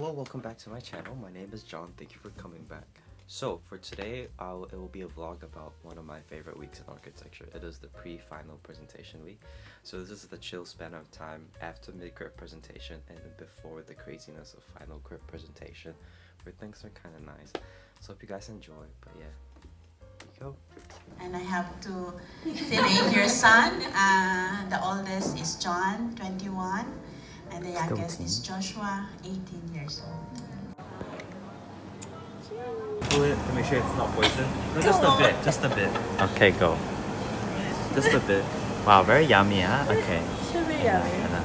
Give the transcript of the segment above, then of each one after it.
Hello, welcome back to my channel. My name is John. Thank you for coming back. So for today, I'll, it will be a vlog about one of my favorite weeks in architecture. It is the pre-final presentation week. So this is the chill span of time after mid-crit presentation and before the craziness of final crit presentation, where things are kind of nice. So hope you guys enjoy. But yeah, go. And I have two your son. Uh, the oldest is John, 21, and the youngest is Joshua, 18 years old. Pull it to make sure it's not poison. No, just a bit, just a bit. Okay, go. Just a bit. Wow, very yummy, huh? Okay. Should be yummy. Uh,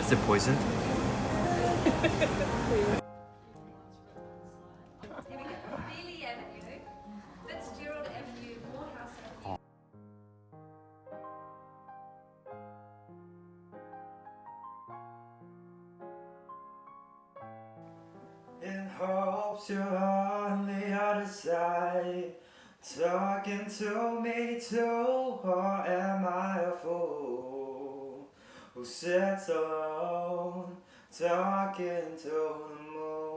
is it poisoned? hopes you're on the other side Talking to me too Or am I a fool Who sits alone Talking to the moon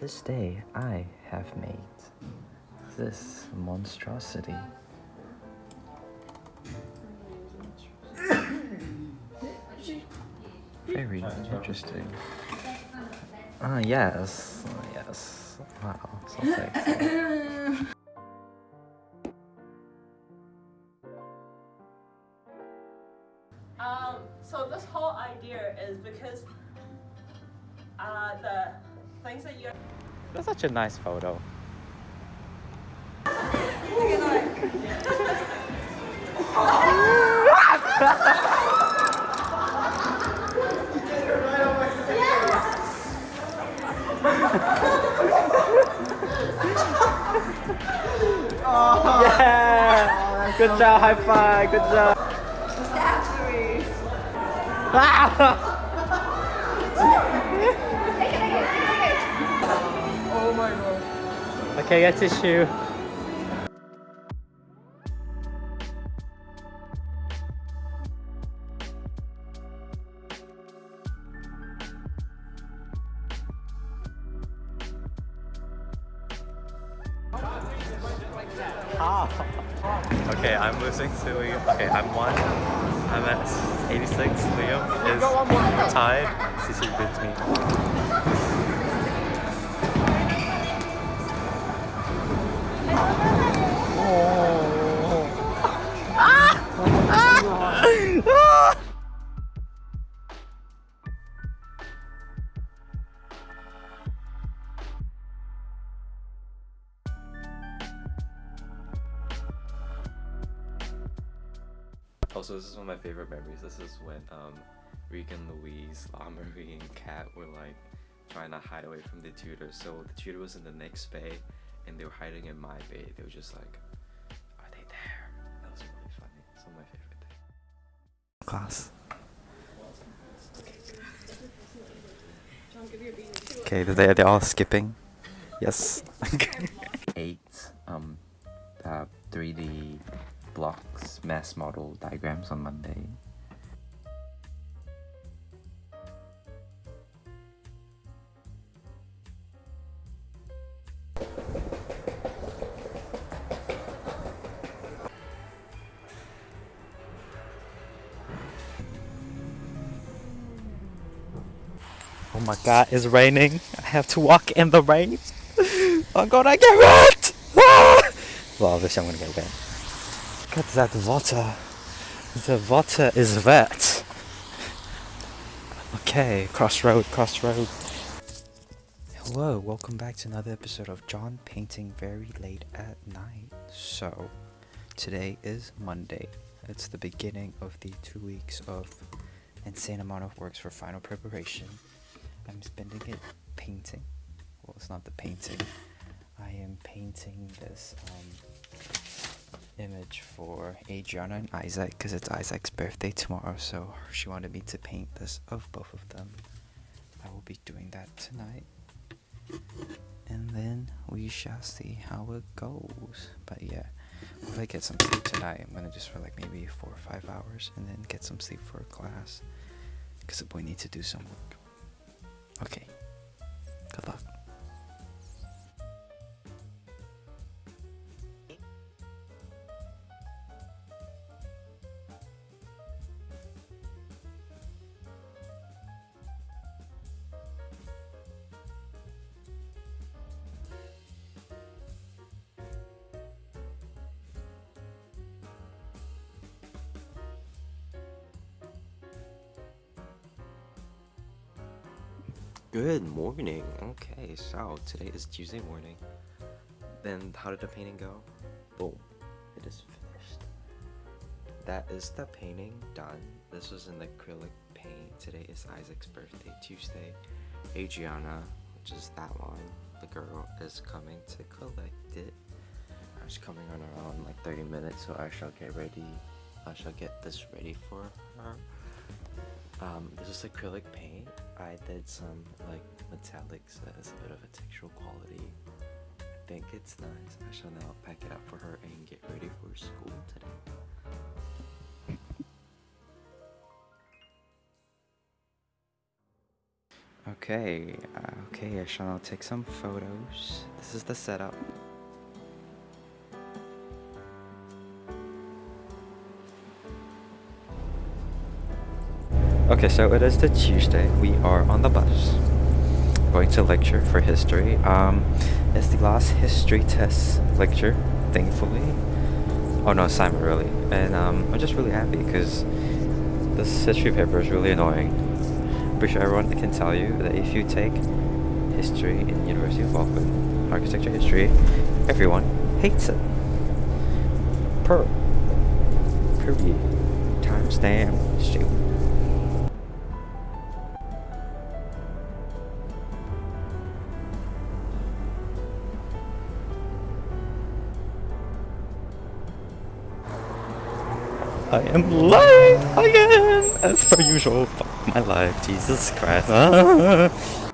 this day, I have made this monstrosity. Very interesting. Ah, yes. Ah, yes. Wow, so sexy. Um, so this whole idea is because uh, the things that you That's such a nice photo. Good job, high five, good job. Oh my god! Okay, get tissue. Oh. Okay, I'm losing to Liam. Okay, I'm one. I'm at 86. Liam is tied. CC beats me. Also, this is one of my favorite memories. This is when um, Regan, Louise, La Marie, and Kat were like trying to hide away from the tutor. So the tutor was in the next bay, and they were hiding in my bay. They were just like, "Are they there?" That was really funny. It's one of my favorite things. Class. Okay, they they're all skipping. Yes. Eight um uh 3D mass model diagrams on Monday. Oh my god, it's raining. I have to walk in the rain. I'm gonna get wet! Ah! Well, obviously I'm gonna get wet. Look at that water. The water is wet. Okay, crossroad, crossroad. Hello, welcome back to another episode of John Painting Very Late at Night. So, today is Monday. It's the beginning of the two weeks of insane amount of works for final preparation. I'm spending it painting. Well, it's not the painting. I am painting this um, image for Adriana and Isaac because it's Isaac's birthday tomorrow. So she wanted me to paint this of both of them. I will be doing that tonight. and then we shall see how it goes. But yeah, if I get some sleep tonight, I'm gonna just for like maybe four or five hours, and then get some sleep for a class, cause the boy needs to do some work. Okay. Good morning. Okay, so today is Tuesday morning. Then how did the painting go? Boom. It is finished. That is the painting done. This was in acrylic paint. Today is Isaac's birthday, Tuesday. Adriana, which is that one, the girl, is coming to collect it. She's coming on around like 30 minutes, so I shall get ready. I shall get this ready for her. Um, this is acrylic paint. I did some like metallics that has a bit of a textural quality. I think it's nice. I shall now pack it up for her and get ready for school today. Okay, uh, okay, I shall now take some photos. This is the setup. Okay, so it is the Tuesday. We are on the bus, going to lecture for history. Um, it's the last history test lecture, thankfully. Oh no, assignment really. And um, I'm just really happy because this history paper is really annoying. I'm pretty sure everyone can tell you that if you take history in University of Auckland, architecture history, everyone hates it. Per. Period. Timestamp. Shoot. Am live again, as per usual. Fuck my life, Jesus Christ. Ah.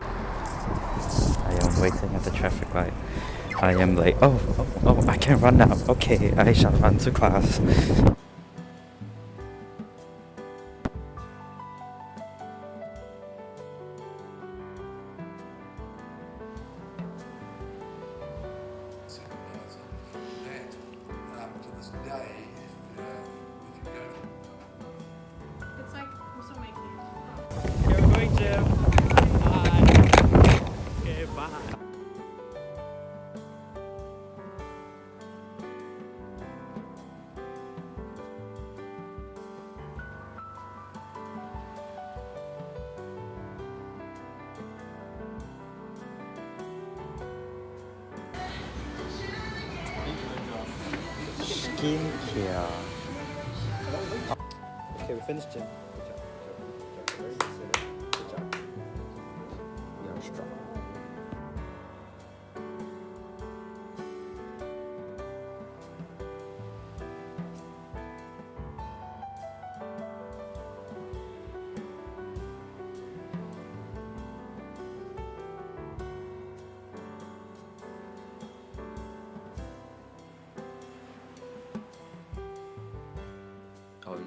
I am waiting at the traffic light. I am late. Oh, oh, oh, I can run now. Okay, I shall run to class. Okay,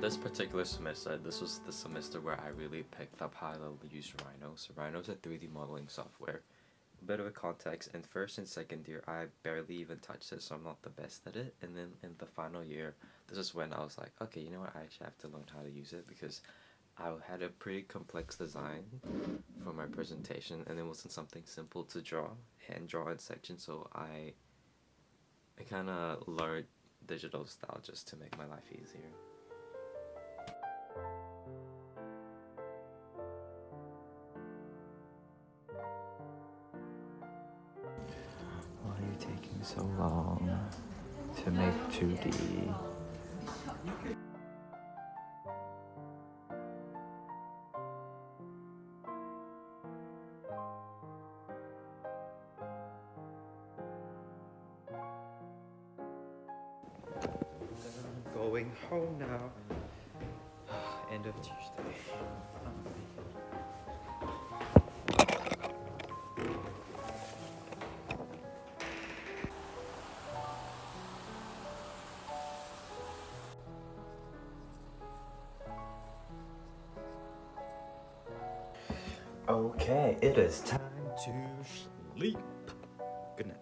this particular semester, this was the semester where I really picked up how to use Rhino. So Rhino is a 3D modeling software. A bit of a context, in first and second year, I barely even touched it, so I'm not the best at it. And then in the final year, this is when I was like, okay, you know what, I actually have to learn how to use it because I had a pretty complex design for my presentation, and it wasn't something simple to draw, hand draw in section, so I, I kind of learned digital style just to make my life easier. So long to make 2D? Going home now. End of Tuesday. It is time to sleep. Good night.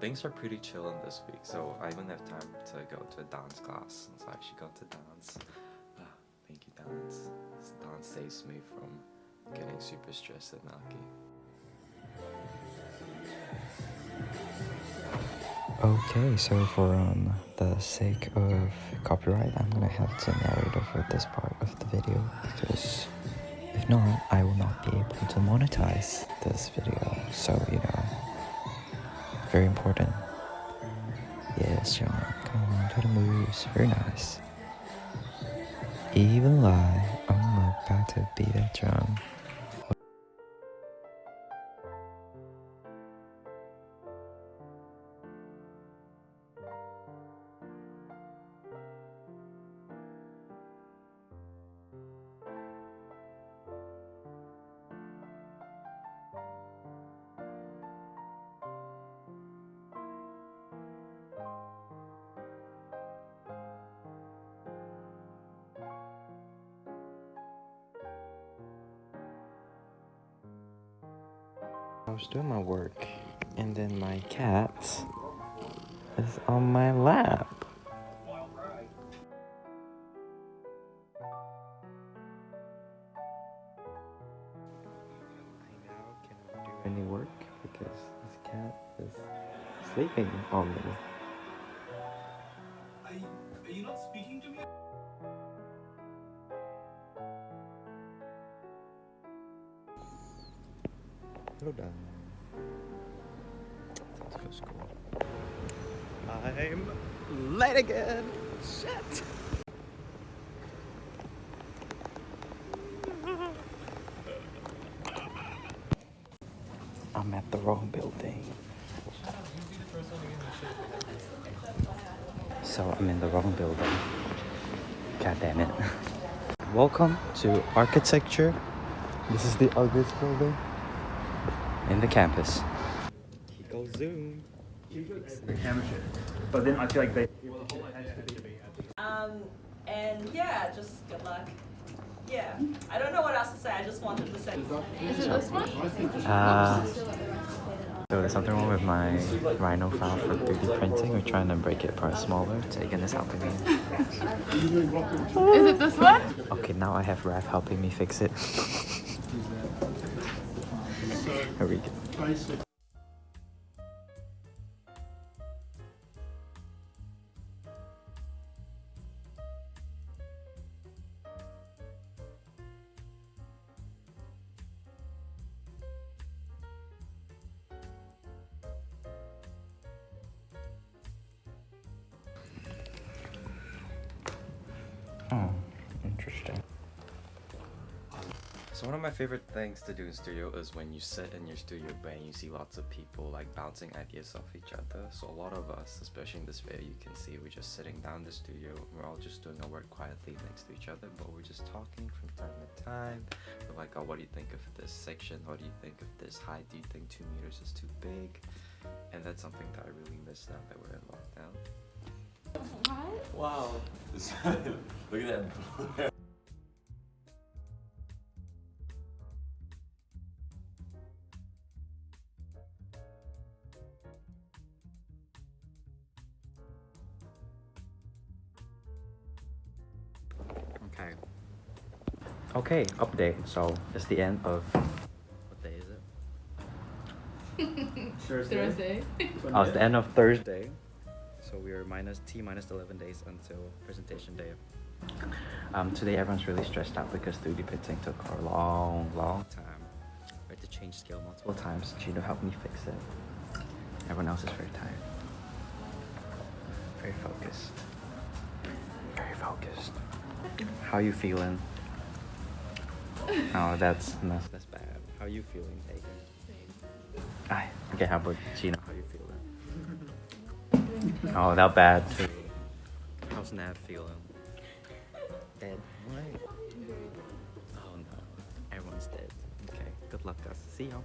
Things are pretty chill in this week, so I even have time to go to a dance class. So I actually got to dance. Ah, thank you, dance. This Dance saves me from getting super stressed at Naki. Okay, so for um the sake of copyright, I'm gonna have to narrate over this part of the video because if not, I will not be able to monetize this video. So you know, very important. Yes, John, come on, do the moves. Very nice. Even lie, I'm about to beat that drum. I was doing my work, and then my cat is on my lap. I do any work because this cat is sleeping on me. School. I'm late again. Shit. I'm at the wrong building. So I'm in the wrong building. God damn it. Welcome to architecture. This is the ugliest building in the campus. Go zoom. But then I feel like they. Um, and yeah, just good luck. Yeah, I don't know what else to say. I just wanted to say. Is it this one? Uh, so there's something wrong with my Rhino file for 3D printing. We're trying to break it apart smaller. Tegan is helping me. Is it this one? Okay, now I have Raph helping me fix it. Here we go. Interesting. So one of my favorite things to do in studio is when you sit in your studio bay and you see lots of people like bouncing ideas off each other. So a lot of us, especially in this video, you can see we're just sitting down in the studio. We're all just doing our work quietly next to each other, but we're just talking from time to time. We're like, oh, what do you think of this section? What do you think of this height? Do you think two meters is too big? And that's something that I really miss now that we're in lockdown. What? Wow. Look at that. Okay, update. So it's the end of. What day is it? Thursday. Oh, it's the end of Thursday. So we are minus T minus 11 days until presentation day. Um, today everyone's really stressed out because 3D printing took a long, long time. We had to change scale multiple times. Gino helped me fix it. Everyone else is very tired. Very focused. Very focused. How you feeling? Oh, that's that's, that's bad. How are you feeling, Tegan? Aye. Okay, how about Gina? How you feeling? Oh, not bad. How's Nav feeling? Dead. What? Oh no. Everyone's dead. Okay. Good luck, guys. See y'all.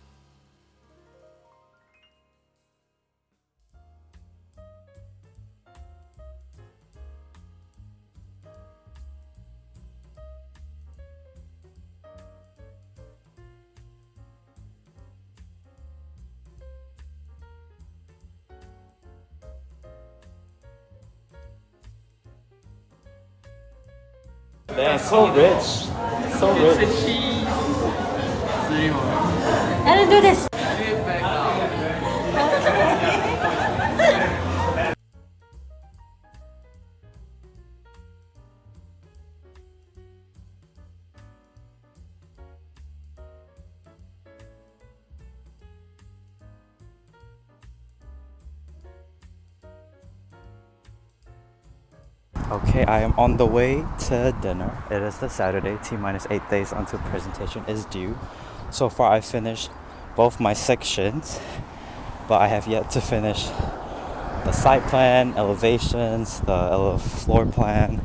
so rich. So rich. I don't do this. I am on the way to dinner. It is the Saturday, T minus eight days until presentation is due. So far, I finished both my sections, but I have yet to finish the site plan, elevations, the ele- floor plan.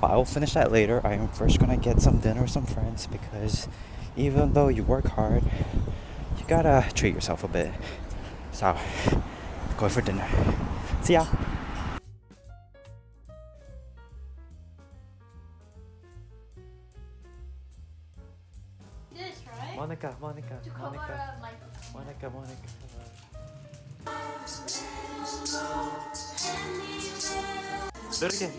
But I will finish that later. I am first gonna get some dinner with some friends because even though you work hard, you gotta treat yourself a bit. So, going for dinner. See ya. Right? Monica, Monica, Monica. Monica, Monica. Do it again.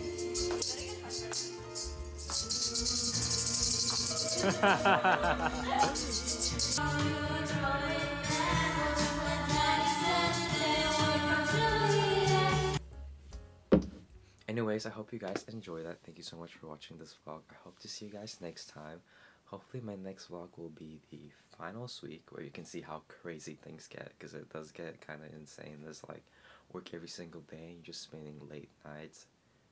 Anyways, I hope you guys enjoy that. Thank you so much for watching this vlog. I hope to see you guys next time. Hopefully, my next vlog will be the finals week where you can see how crazy things get because it does get kind of insane. There's like work every single day and you're just spending late nights.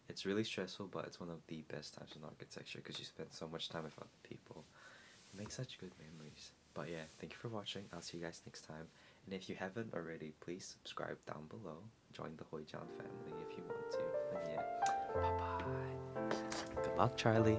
It's really stressful, but it's one of the best times in architecture because you spend so much time with other people. You make such good memories. But yeah, thank you for watching. I'll see you guys next time. And if you haven't already, please subscribe down below. Join the Hoijan family if you want to. And yeah, bye bye. Good luck, Charlie.